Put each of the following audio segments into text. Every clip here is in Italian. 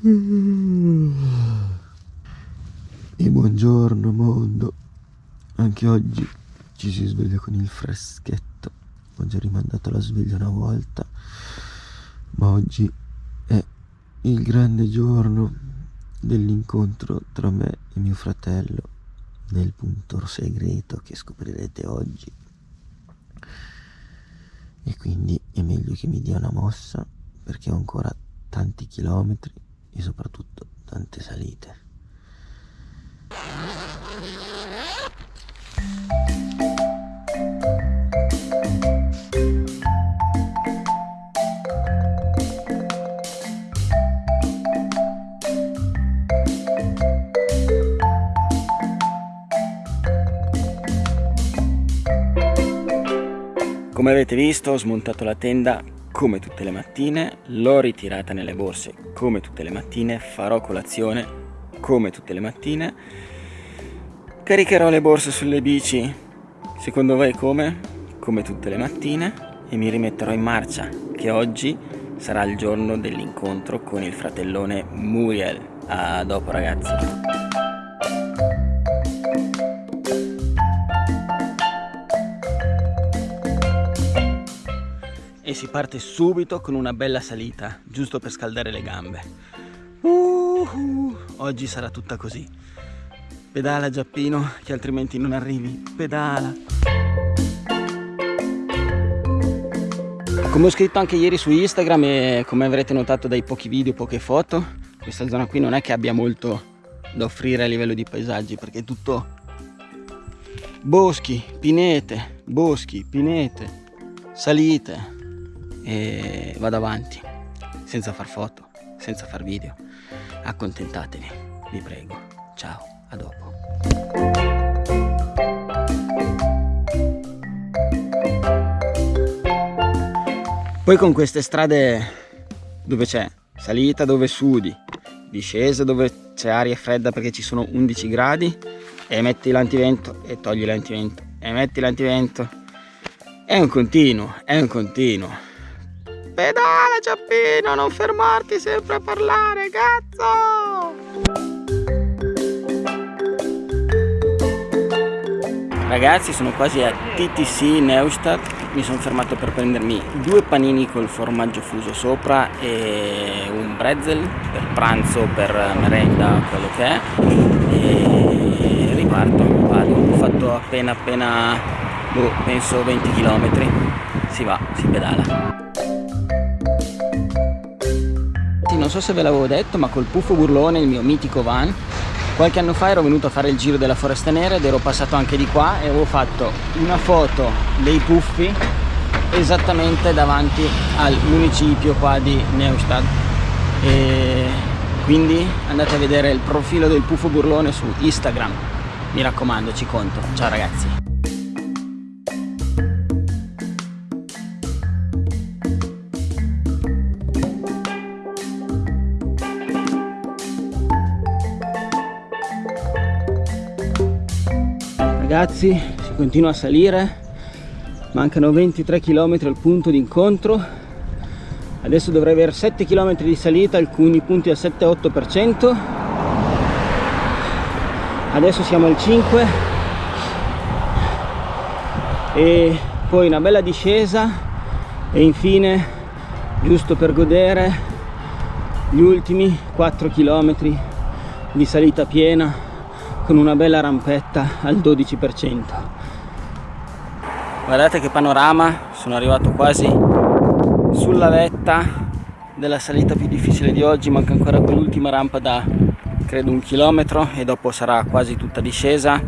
E buongiorno mondo. Anche oggi ci si sveglia con il freschetto. Ho già rimandato la sveglia una volta, ma oggi è il grande giorno dell'incontro tra me e mio fratello nel punto segreto che scoprirete oggi. E quindi è meglio che mi dia una mossa perché ho ancora tanti chilometri e soprattutto tante salite. Come avete visto ho smontato la tenda come tutte le mattine, l'ho ritirata nelle borse come tutte le mattine, farò colazione come tutte le mattine, caricherò le borse sulle bici, secondo voi come? Come tutte le mattine e mi rimetterò in marcia, che oggi sarà il giorno dell'incontro con il fratellone Muriel. A dopo ragazzi. Si parte subito con una bella salita, giusto per scaldare le gambe. Uh, uh, oggi sarà tutta così. Pedala Giappino, che altrimenti non arrivi. Pedala. Come ho scritto anche ieri su Instagram e come avrete notato dai pochi video, poche foto, questa zona qui non è che abbia molto da offrire a livello di paesaggi perché è tutto boschi, pinete, boschi, pinete, salite, e vado avanti senza far foto, senza far video. Accontentatevi, vi prego. Ciao, a dopo. Poi con queste strade dove c'è salita dove sudi, discesa dove c'è aria fredda perché ci sono 11 gradi e metti l'antivento e togli l'antivento e metti l'antivento. È un continuo, è un continuo. Pedala Giappino, non fermarti sempre a parlare, cazzo! Ragazzi, sono quasi a TTC Neustadt. Mi sono fermato per prendermi due panini col formaggio fuso sopra e un pretzel per pranzo, per merenda, quello che è. E riparto, vado. Ho fatto appena appena, boh, penso 20 km. Si va, si pedala. Non so se ve l'avevo detto ma col Puffo Burlone, il mio mitico van qualche anno fa ero venuto a fare il giro della Foresta Nera ed ero passato anche di qua e avevo fatto una foto dei puffi esattamente davanti al municipio qua di Neustadt. E quindi andate a vedere il profilo del Puffo Burlone su Instagram. Mi raccomando ci conto. Ciao ragazzi ragazzi si continua a salire. Mancano 23 km al punto di incontro adesso dovrei avere 7 km di salita alcuni punti al 7-8% adesso siamo al 5 e poi una bella discesa. E infine giusto per godere gli ultimi 4 km di salita piena con una bella rampetta al 12%. Guardate che panorama, sono arrivato quasi sulla vetta della salita più difficile di oggi, manca ancora quell'ultima rampa da credo un chilometro e dopo sarà quasi tutta discesa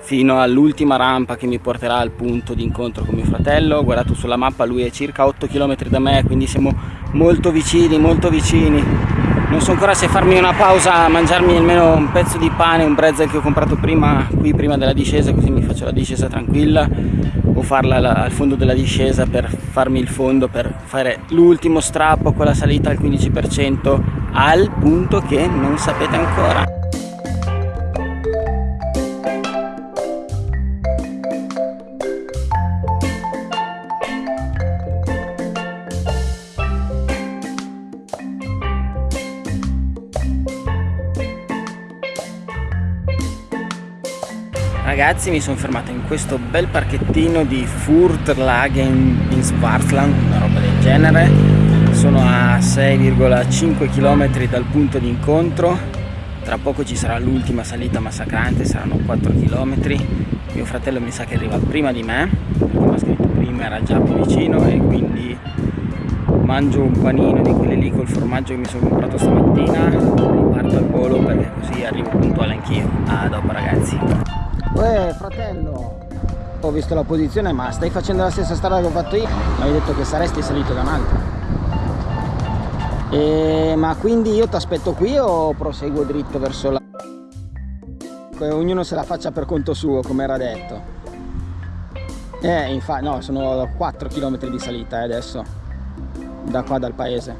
fino all'ultima rampa che mi porterà al punto di incontro con mio fratello guardato sulla mappa lui è circa 8 km da me quindi siamo molto vicini molto vicini non so ancora se farmi una pausa a mangiarmi almeno un pezzo di pane un pretzel che ho comprato prima qui prima della discesa così mi faccio la discesa tranquilla. O farla al fondo della discesa per farmi il fondo per fare l'ultimo strappo con la salita al 15% al punto che non sapete ancora ragazzi mi sono fermato in questo bel parchettino di Furtlagen in Swartland, una roba del genere. Sono a 6,5 km dal punto di incontro. Tra poco ci sarà l'ultima salita massacrante, saranno 4 km. Mio fratello mi sa che arriva prima di me, mi ha scritto prima, era già più vicino e quindi mangio un panino di quelli lì col formaggio che mi sono comprato stamattina riparto al volo perché così arrivo puntuale anch'io a dopo ragazzi Uè fratello. Ho visto la posizione ma stai facendo la stessa strada che ho fatto io. Mi hai detto che saresti salito da un'altra. E... ma quindi io ti aspetto qui o proseguo dritto verso la ognuno se la faccia per conto suo come era detto. Eh infatti no sono 4 km di salita eh, adesso. Da qua dal paese.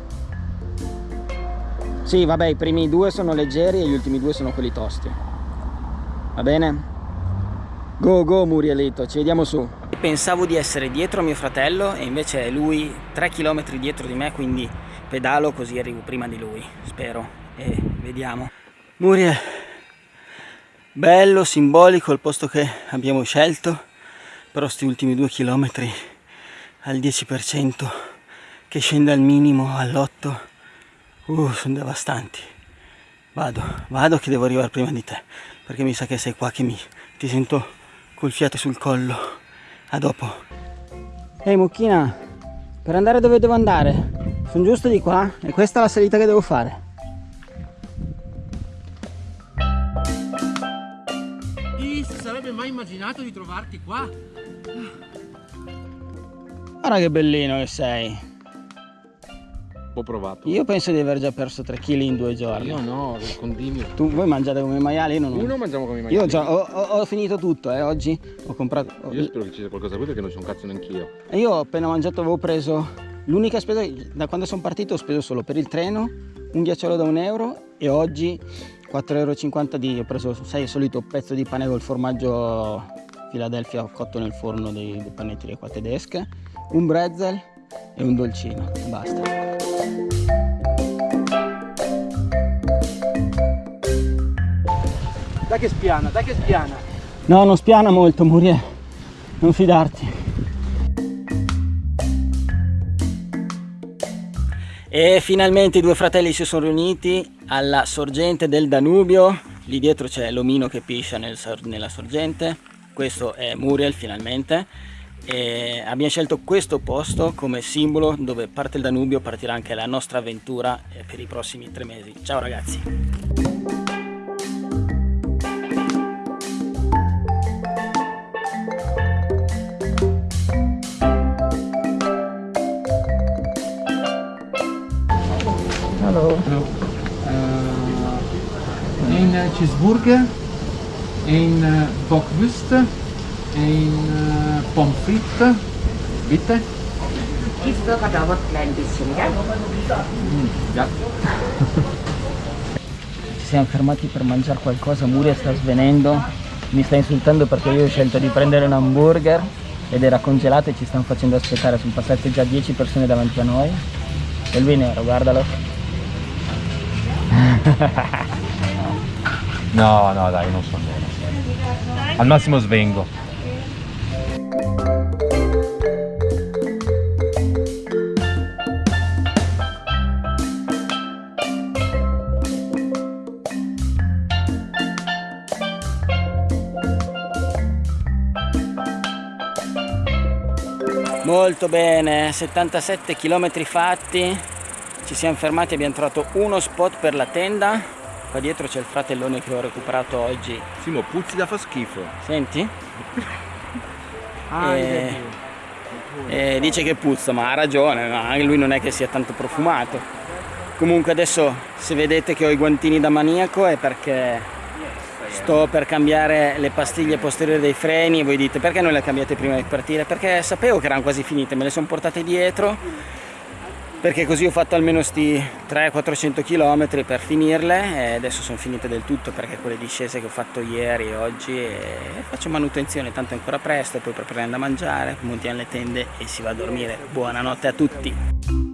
Sì vabbè i primi due sono leggeri e gli ultimi due sono quelli tosti. Va bene? Go go Murielito ci vediamo su. Pensavo di essere dietro a mio fratello e invece è lui 3 km dietro di me quindi pedalo così arrivo prima di lui spero. E vediamo. Muriel bello simbolico il posto che abbiamo scelto però questi ultimi due chilometri al 10% che scende al minimo all'8 uh, sono devastanti. Vado vado che devo arrivare prima di te perché mi sa che sei qua che mi ti sento col fiato sul collo. A dopo. Ehi hey, mucchina per andare dove devo andare? Sono giusto di qua e questa è la salita che devo fare. Chi si sarebbe mai immaginato di trovarti qua? Guarda che bellino che sei Ho provato. Io penso di aver già perso 3 kg in due giorni. Io no, condimio. Tu, voi mangiate come maiali? Io non ho. Uno mangiamo come maiali. Io già, ho, ho, ho, finito tutto, eh, oggi ho comprato... Ho... Io spero che ci sia qualcosa qui perché non c'è un cazzo neanch'io. E io ho appena mangiato, avevo preso... L'unica spesa, da quando sono partito ho speso solo per il treno, un ghiacciolo da un euro e oggi 4,50 euro di... ho preso, sai, il solito pezzo di pane col formaggio Philadelphia cotto nel forno dei, dei panetterie qua tedesche, un bretzel e un dolcino, basta. Dai che spiana, dai che spiana. No, non spiana molto, Muriel. Non fidarti. E finalmente i due fratelli si sono riuniti alla sorgente del Danubio. Lì dietro c'è l'omino che piscia nel, nella sorgente. Questo è Muriel finalmente. E abbiamo scelto questo posto come simbolo dove parte il Danubio, partirà anche la nostra avventura per i prossimi tre mesi. Ciao ragazzi! Cheeseburger, een uh, bockwurst, een uh, pommes frites, bitte. Cheeseburger dauert ein klein bisschen, ja? Mm, ja. Ci siamo fermati per mangiare qualcosa, Muria sta svenendo, mi sta insultando perché io ho scelto di prendere un hamburger ed era congelato e ci stanno facendo aspettare, sono passate già 10 persone davanti a noi. E lui nero, guardalo. no, no, dai, non sono nero. Al massimo svengo. Molto bene, 77 km fatti, ci siamo fermati abbiamo trovato uno spot per la tenda qua dietro c'è il fratellone che ho recuperato oggi. Simo puzzi da fa schifo. Senti? ah, e... e dice che puzza ma ha ragione anche lui non è che sia tanto profumato. Comunque adesso se vedete che ho i guantini da maniaco è perché sto per cambiare le pastiglie posteriori dei freni e voi dite perché non le cambiate prima di partire? Perché sapevo che erano quasi finite me le sono portate dietro perché così ho fatto almeno sti 300-400 km per finirle e adesso sono finite del tutto perché quelle discese che ho fatto ieri e oggi faccio manutenzione tanto è ancora presto poi prepariamo da mangiare montiamo le tende e si va a dormire. Buonanotte a tutti